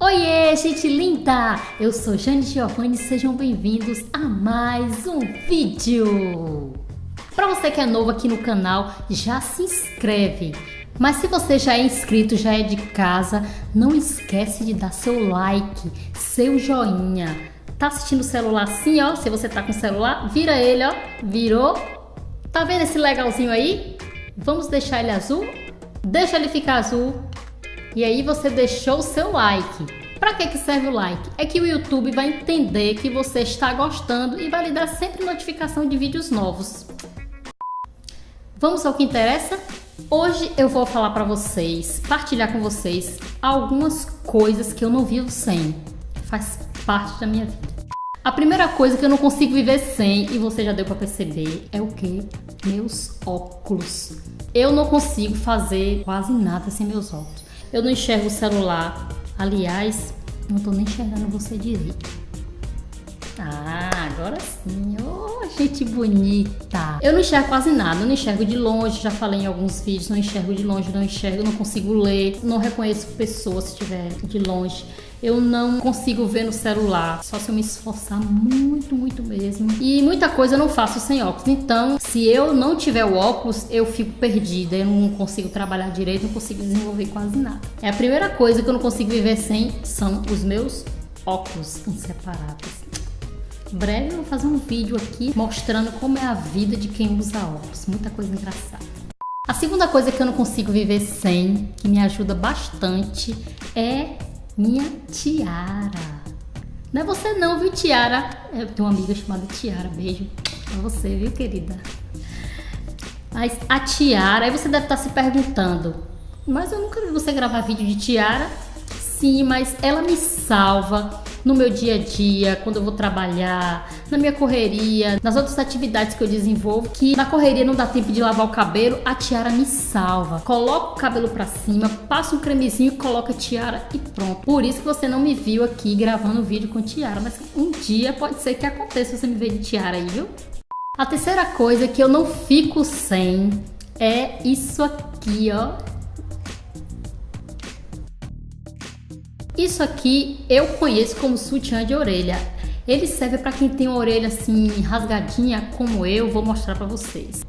Oiê, gente linda! Eu sou Jane Giovanni e sejam bem-vindos a mais um vídeo! Para você que é novo aqui no canal, já se inscreve. Mas se você já é inscrito, já é de casa, não esquece de dar seu like, seu joinha. Tá assistindo o celular assim, ó? Se você tá com o celular, vira ele, ó. Virou. Tá vendo esse legalzinho aí? Vamos deixar ele azul? Deixa ele ficar azul e aí você deixou o seu like. Para que, que serve o like? É que o YouTube vai entender que você está gostando e vai lhe dar sempre notificação de vídeos novos. Vamos ao que interessa? Hoje eu vou falar para vocês, partilhar com vocês algumas coisas que eu não vivo sem. Faz parte da minha vida. A primeira coisa que eu não consigo viver sem, e você já deu para perceber, é o que? Meus óculos. Eu não consigo fazer quase nada sem meus óculos. Eu não enxergo o celular. Aliás, não tô nem enxergando você direito. Ah, agora sim. Oh, gente bonita. Eu não enxergo quase nada. Eu não enxergo de longe. Já falei em alguns vídeos. Não enxergo de longe, não enxergo. Não consigo ler. Não reconheço pessoas se estiver de longe eu não consigo ver no celular, só se eu me esforçar muito, muito mesmo. E muita coisa eu não faço sem óculos. Então, se eu não tiver o óculos, eu fico perdida, eu não consigo trabalhar direito, não consigo desenvolver quase nada. É a primeira coisa que eu não consigo viver sem são os meus óculos inseparáveis. Em breve eu vou fazer um vídeo aqui mostrando como é a vida de quem usa óculos. Muita coisa engraçada. A segunda coisa que eu não consigo viver sem, que me ajuda bastante, é minha tiara. Não é você não, viu, Tiara? Eu tenho uma amiga chamada Tiara. Beijo pra você, viu, querida? Mas a tiara, aí você deve estar se perguntando, mas eu nunca vi você gravar vídeo de tiara. Sim, mas ela me salva no meu dia a dia, quando eu vou trabalhar, na minha correria, nas outras atividades que eu desenvolvo, que na correria não dá tempo de lavar o cabelo, a tiara me salva. Coloca o cabelo para cima, passa um cremezinho, coloca a tiara e pronto. Por isso que você não me viu aqui gravando vídeo com tiara, mas um dia pode ser que aconteça você me ver de tiara aí, viu? A terceira coisa que eu não fico sem é isso aqui, ó. Isso aqui eu conheço como sutiã de orelha. Ele serve para quem tem uma orelha assim rasgadinha como eu, vou mostrar para vocês.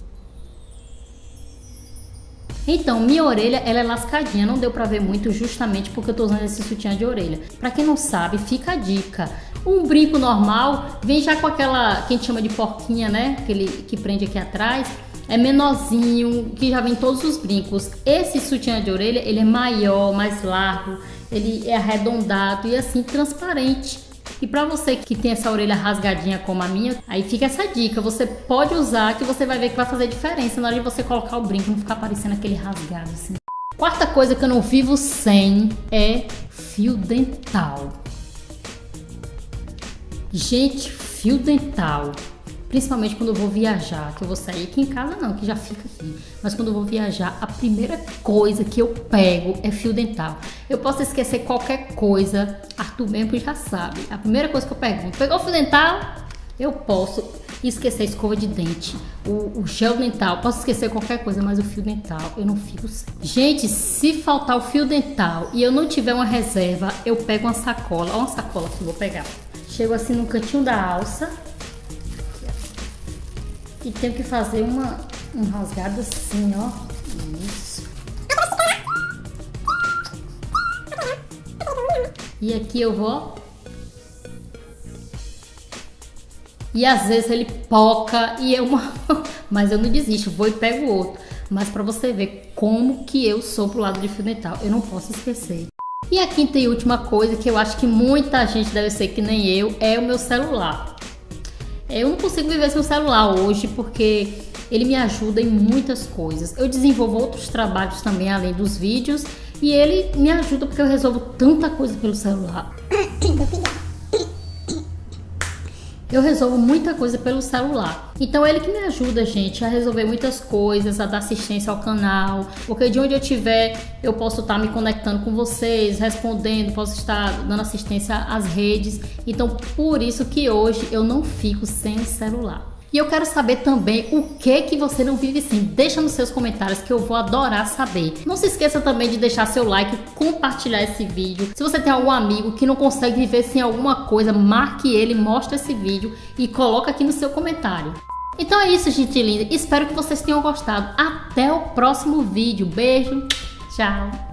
Então, minha orelha ela é lascadinha, não deu para ver muito justamente porque eu tô usando esse sutiã de orelha. Para quem não sabe, fica a dica. Um brinco normal vem já com aquela que a gente chama de porquinha, né? Aquele que prende aqui atrás. É menorzinho, que já vem todos os brincos. Esse sutiã de orelha, ele é maior, mais largo ele é arredondado e assim transparente. E para você que tem essa orelha rasgadinha como a minha, aí fica essa dica, você pode usar que você vai ver que vai fazer diferença na hora de você colocar o brinco, não ficar parecendo aquele rasgado assim. Quarta coisa que eu não vivo sem é fio dental. Gente, fio dental Principalmente quando eu vou viajar, que eu vou sair aqui em casa não, que já fica aqui. Mas quando eu vou viajar, a primeira coisa que eu pego é fio dental. Eu posso esquecer qualquer coisa, Arthur mesmo já sabe. A primeira coisa que eu pergunto, pegou fio dental? Eu posso esquecer a escova de dente, o, o, gel dental, posso esquecer qualquer coisa, mas o fio dental eu não fico sem. Gente, se faltar o fio dental e eu não tiver uma reserva, eu pego uma sacola, Olha uma sacola que eu vou pegar. Chego assim no cantinho da alça, e tenho que fazer uma, um rasgado assim, ó. Isso. E aqui eu vou. E às vezes ele poca e eu... Mas eu não desisto, vou e pego o outro. Mas para você ver como que eu sou pro lado de fio dental, eu não posso esquecer. E a quinta e última coisa que eu acho que muita gente deve ser que nem eu, é o meu celular. Eu não consigo viver sem o celular hoje porque ele me ajuda em muitas coisas. Eu desenvolvo outros trabalhos também além dos vídeos e ele me ajuda porque eu resolvo tanta coisa pelo celular. Eu resolvo muita coisa pelo celular. Então ele que me ajuda, gente, a resolver muitas coisas, a dar assistência ao canal, porque de onde eu estiver, eu posso estar me conectando com vocês, respondendo, posso estar dando assistência às redes. Então por isso que hoje eu não fico sem celular. E eu quero saber também o que que você não vive sem. Deixa nos seus comentários que eu vou adorar saber. Não se esqueça também de deixar seu like, compartilhar esse vídeo. Se você tem algum amigo que não consegue viver sem alguma coisa, marque ele, mostre esse vídeo e coloca aqui no seu comentário. Então é isso, gente linda. Espero que vocês tenham gostado. Até o próximo vídeo. Beijo. Tchau.